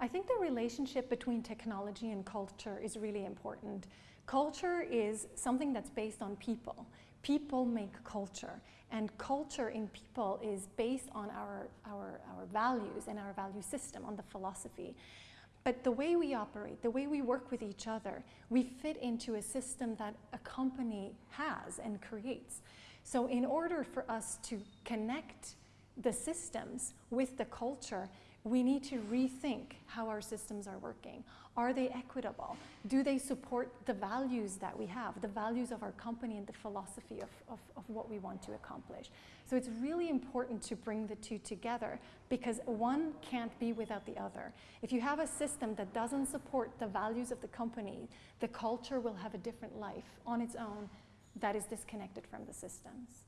I think the relationship between technology and culture is really important. Culture is something that's based on people. People make culture and culture in people is based on our, our, our values and our value system, on the philosophy. But the way we operate, the way we work with each other, we fit into a system that a company has and creates. So in order for us to connect the systems with the culture, we need to rethink how our systems are working. Are they equitable? Do they support the values that we have, the values of our company and the philosophy of, of, of, what we want to accomplish? So it's really important to bring the two together because one can't be without the other. If you have a system that doesn't support the values of the company, the culture will have a different life on its own that is disconnected from the systems.